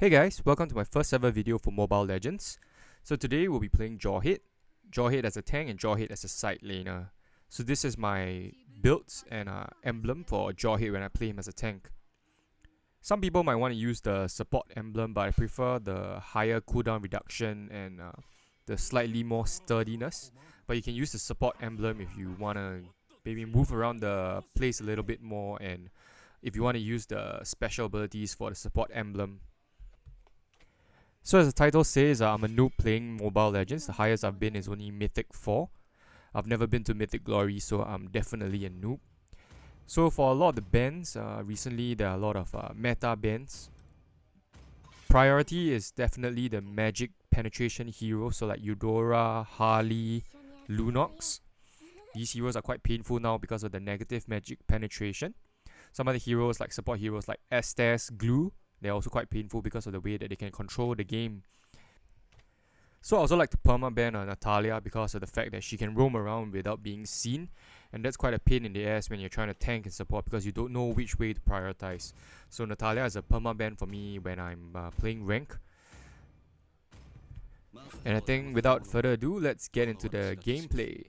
Hey guys, welcome to my first ever video for Mobile Legends. So today we'll be playing Jawhead. Jawhead as a tank and Jawhead as a side laner. So this is my builds and uh, emblem for Jawhead when I play him as a tank. Some people might want to use the support emblem but I prefer the higher cooldown reduction and uh, the slightly more sturdiness. But you can use the support emblem if you want to maybe move around the place a little bit more and if you want to use the special abilities for the support emblem. So as the title says, uh, I'm a noob playing Mobile Legends. The highest I've been is only Mythic 4. I've never been to Mythic Glory, so I'm definitely a noob. So for a lot of the bans, uh, recently there are a lot of uh, meta bans. Priority is definitely the magic penetration heroes, so like Eudora, Harley, Lunox. These heroes are quite painful now because of the negative magic penetration. Some of the heroes like support heroes like Estes, Glue, they're also quite painful because of the way that they can control the game. So I also like to perma-ban uh, Natalia because of the fact that she can roam around without being seen and that's quite a pain in the ass when you're trying to tank and support because you don't know which way to prioritize. So Natalia is a perma-ban for me when I'm uh, playing rank. And I think without further ado, let's get into the gameplay.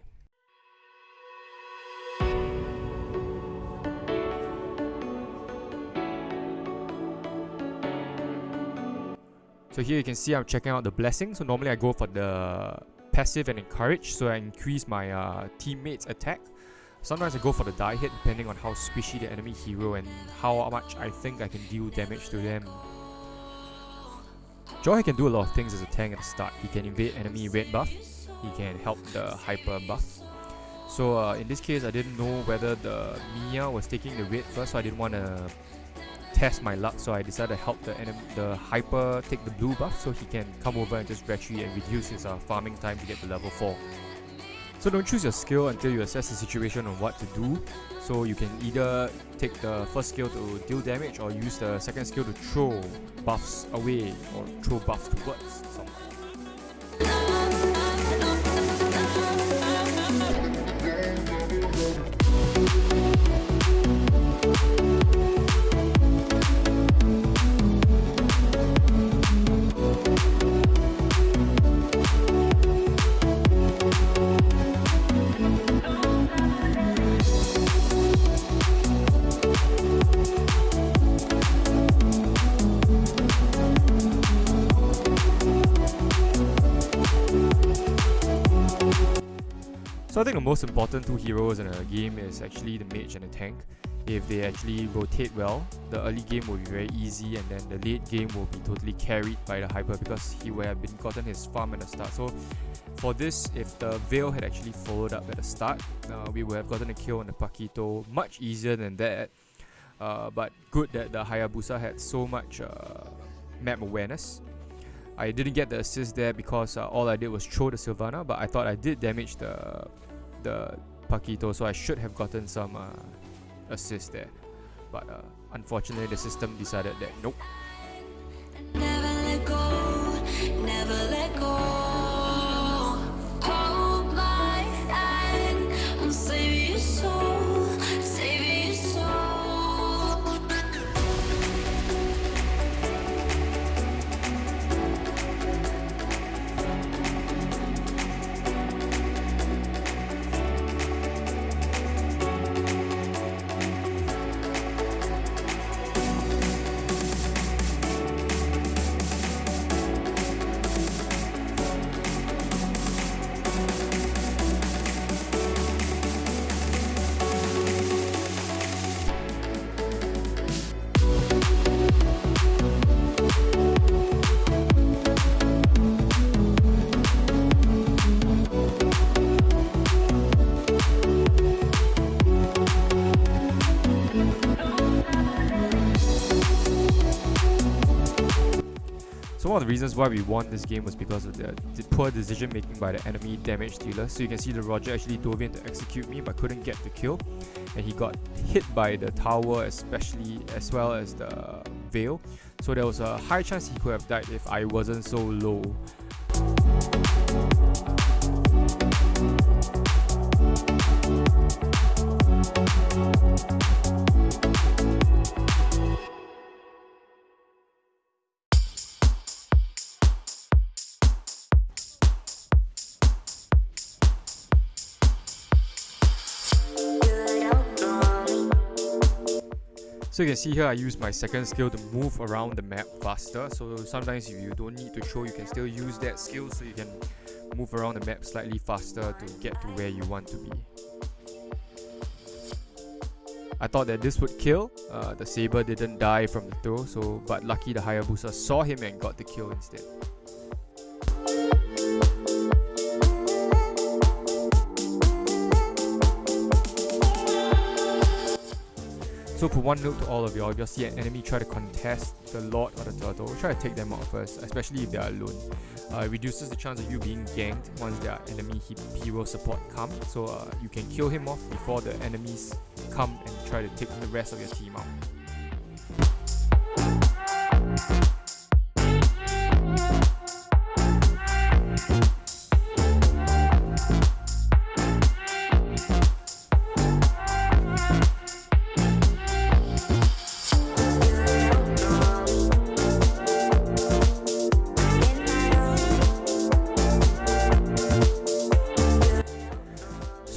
So here you can see I'm checking out the blessing. So normally I go for the passive and encourage so I increase my uh, teammates attack. Sometimes I go for the Dire Hit depending on how squishy the enemy hero and how much I think I can deal damage to them. Joy can do a lot of things as a tank at the start. He can invade enemy red buff, he can help the hyper buff. So uh, in this case I didn't know whether the Miya was taking the red first so I didn't want to test my luck, so I decided to help the enemy, the Hyper take the blue buff so he can come over and just retreat and reduce his uh, farming time to get to level 4. So don't choose your skill until you assess the situation on what to do. So you can either take the first skill to deal damage or use the second skill to throw buffs away or throw buffs towards most important two heroes in a game is actually the mage and the tank. If they actually rotate well, the early game will be very easy and then the late game will be totally carried by the hyper because he will have been gotten his farm at the start. So for this, if the Vale had actually followed up at the start, uh, we would have gotten a kill on the Paquito much easier than that. Uh, but good that the Hayabusa had so much uh, map awareness I didn't get the assist there because uh, all I did was throw the Silvanna, but I thought I did damage the the Paquito, so I should have gotten some uh, assist there. But uh, unfortunately, the system decided that nope. Of the reasons why we won this game was because of the, the poor decision making by the enemy damage dealer. So you can see the Roger actually dove in to execute me but couldn't get the kill. And he got hit by the tower especially as well as the Vale. So there was a high chance he could have died if I wasn't so low. So you can see here I use my second skill to move around the map faster. So sometimes if you don't need to throw, you can still use that skill so you can move around the map slightly faster to get to where you want to be. I thought that this would kill. Uh, the Saber didn't die from the throw, so but lucky the Hayabusa saw him and got the kill instead. So for one note to all of y'all, if you see an enemy try to contest the Lord or the Turtle, try to take them out first, especially if they are alone. Uh, it reduces the chance of you being ganked once their enemy hero support come, so uh, you can kill him off before the enemies come and try to take the rest of your team out.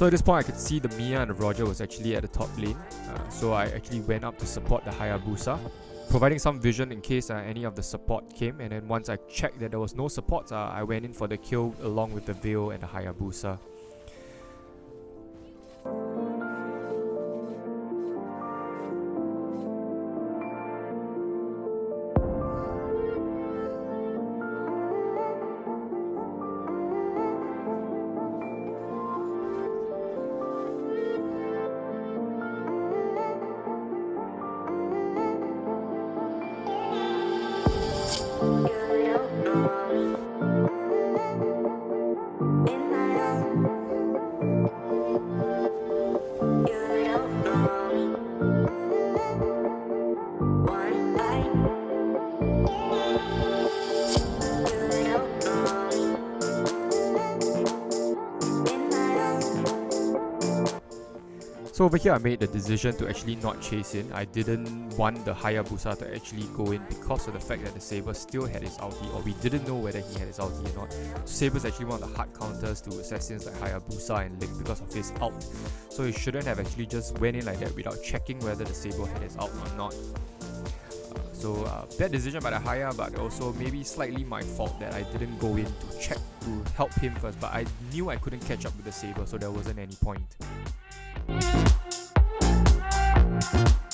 So at this point I could see the Miya and the Roger was actually at the top lane. Uh, so I actually went up to support the Hayabusa, providing some vision in case uh, any of the support came. And then once I checked that there was no support, uh, I went in for the kill along with the Vale and the Hayabusa. Yeah. So over here I made the decision to actually not chase in. I didn't want the Hayabusa to actually go in because of the fact that the Saber still had his ulti or we didn't know whether he had his ulti or not. Saber is actually one of the hard counters to assassins like Hayabusa and Ling because of his ult. So he shouldn't have actually just went in like that without checking whether the Saber had his ult or not. Uh, so uh, bad decision by the Haya but also maybe slightly my fault that I didn't go in to check to help him first but I knew I couldn't catch up with the Saber so there wasn't any point. I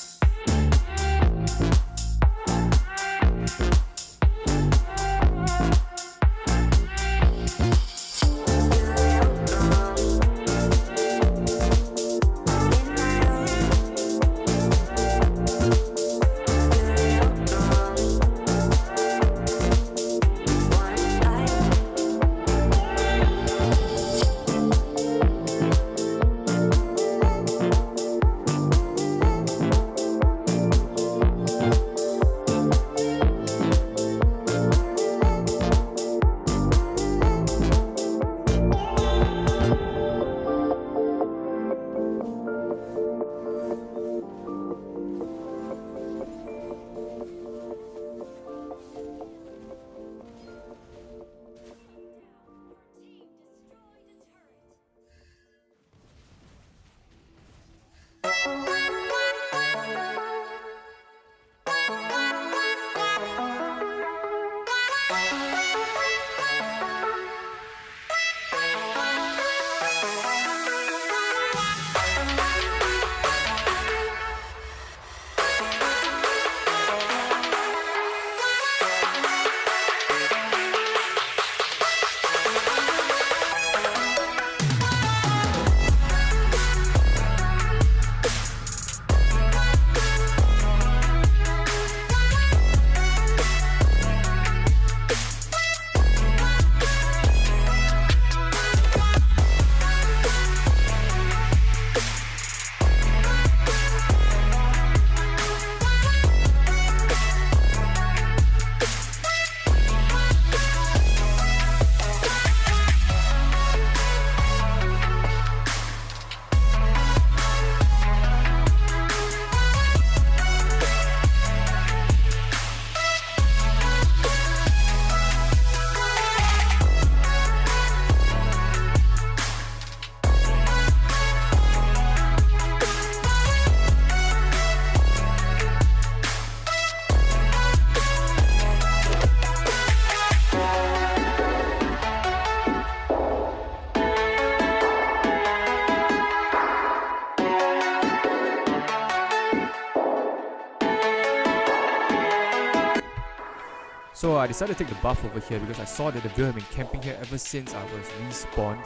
decided to take the buff over here because I saw that the Vale been camping here ever since I was respawned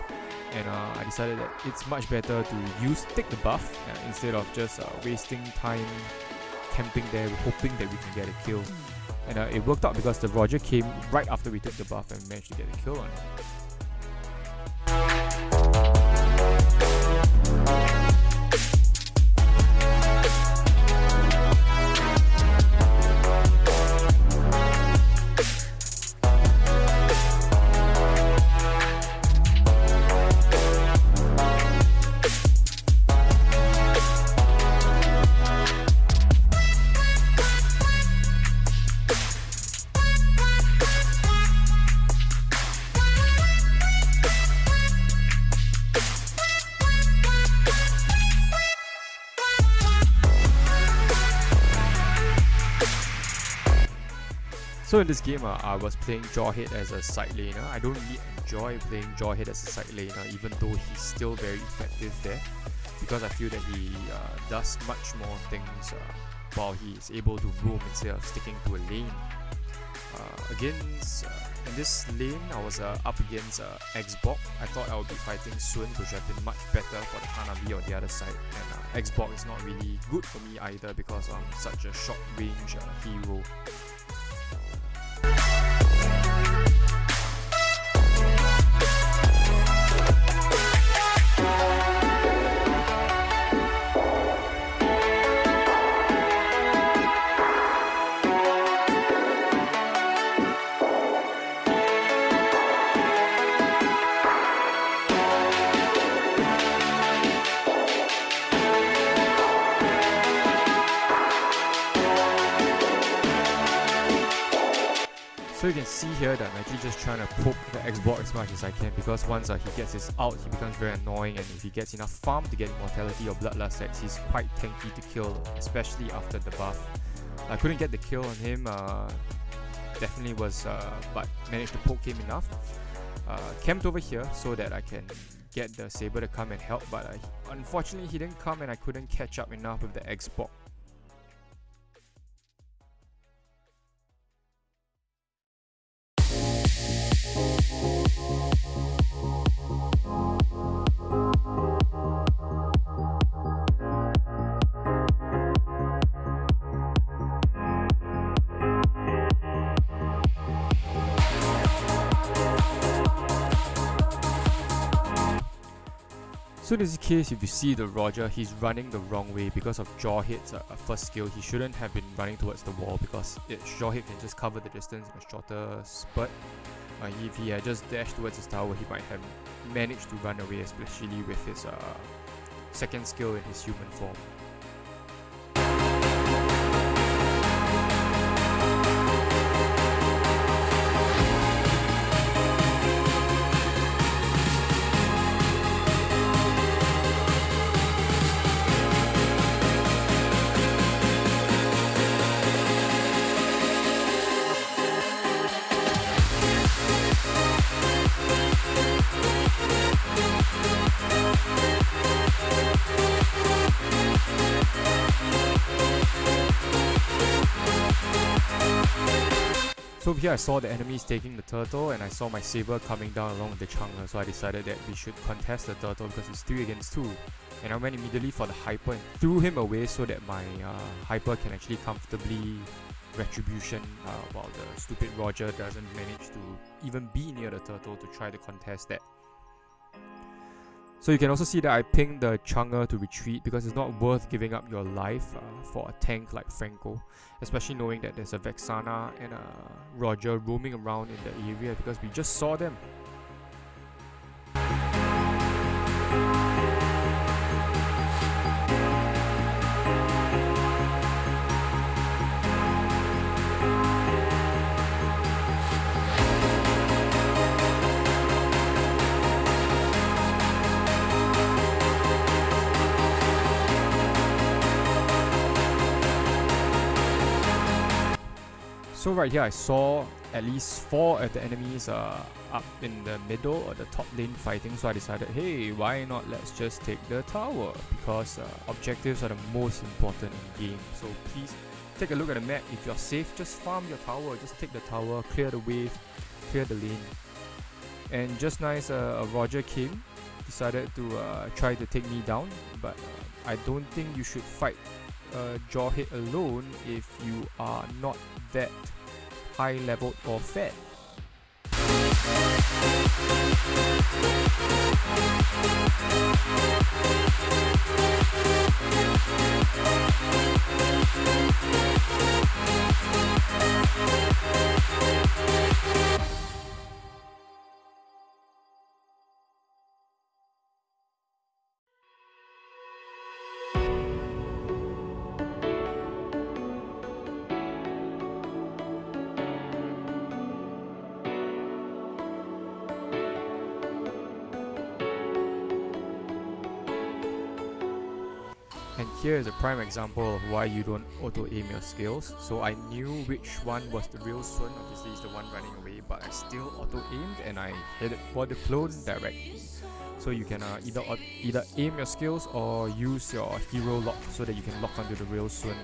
and uh, I decided that it's much better to use take the buff uh, instead of just uh, wasting time camping there hoping that we can get a kill and uh, it worked out because the Roger came right after we took the buff and managed to get a kill on it. So in this game, uh, I was playing Jawhead as a side laner. I don't really enjoy playing Jawhead as a side laner, even though he's still very effective there, because I feel that he uh, does much more things uh, while he is able to roam instead of sticking to a lane. Uh, against uh, in this lane, I was uh, up against uh, X.Borg. I thought I would be fighting Sun, which have been much better for the Hanabi on the other side. And X.Borg is not really good for me either because I'm such a short range hero. Trying to poke the X.Borg as much as I can because once uh, he gets his out, he becomes very annoying and if he gets enough farm to get Immortality or Bloodlust Axe, he's quite tanky to kill, especially after the buff. I couldn't get the kill on him, uh, definitely was, uh, but managed to poke him enough. Uh, camped over here so that I can get the Saber to come and help, but unfortunately he didn't come and I couldn't catch up enough with the X.Borg. So in this case, if you see the Roger, he's running the wrong way because of jaw Jawhead's uh, first skill. He shouldn't have been running towards the wall because it, Jawhead can just cover the distance in a shorter spurt. Uh, if he had just dashed towards his tower, he might have managed to run away, especially with his uh, second skill in his human form. Here I saw the enemies taking the turtle and I saw my saber coming down along with the chang'e so I decided that we should contest the turtle because it's 3 against 2 and I went immediately for the hyper and threw him away so that my uh, hyper can actually comfortably retribution uh, while the stupid Roger doesn't manage to even be near the turtle to try to contest that. So you can also see that I pinged the chang'e to retreat because it's not worth giving up your life uh, for a tank like Franco, especially knowing that there's a Vexana and a Roger roaming around in the area because we just saw them. So right here I saw at least four of the enemies uh, up in the middle or the top lane fighting so I decided hey why not let's just take the tower because uh, objectives are the most important in game so please take a look at the map. If you're safe, just farm your tower. Just take the tower, clear the wave, clear the lane. And just nice, uh, Roger came, decided to uh, try to take me down, but uh, I don't think you should fight uh, Jawhead alone if you are not that high level or fed. Here is a prime example of why you don't auto-aim your skills. So I knew which one was the real Sun, obviously it's the one running away, but I still auto-aimed and I hit it for the clone directly. So you can uh, either either aim your skills or use your hero lock so that you can lock onto the real Sun.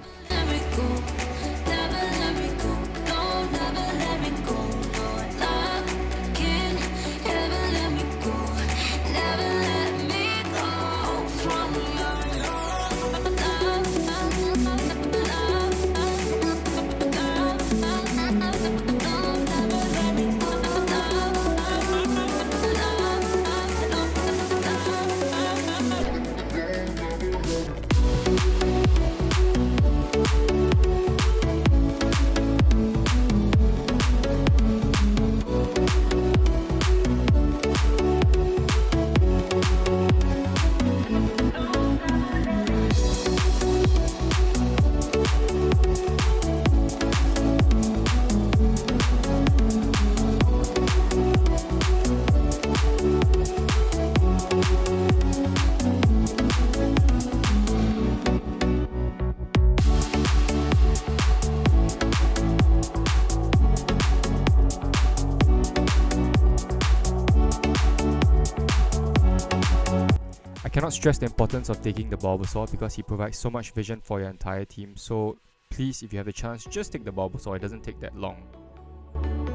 Cannot stress the importance of taking the Bulbasaur because he provides so much vision for your entire team. So please, if you have the chance, just take the Bulbasaur. It doesn't take that long.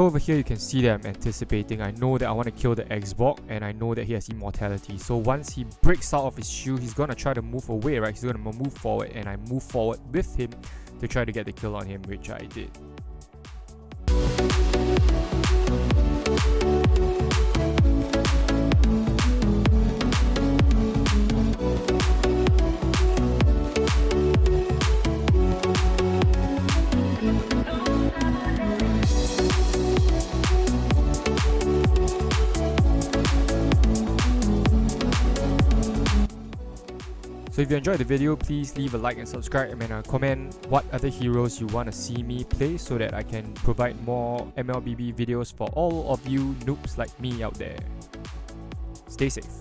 So over here you can see that I'm anticipating. I know that I want to kill the X.Borg and I know that he has immortality. So once he breaks out of his shoe, he's gonna try to move away, right? He's gonna move forward and I move forward with him to try to get the kill on him, which I did. So if you enjoyed the video, please leave a like and subscribe and uh, comment what other heroes you want to see me play so that I can provide more MLBB videos for all of you noobs like me out there. Stay safe.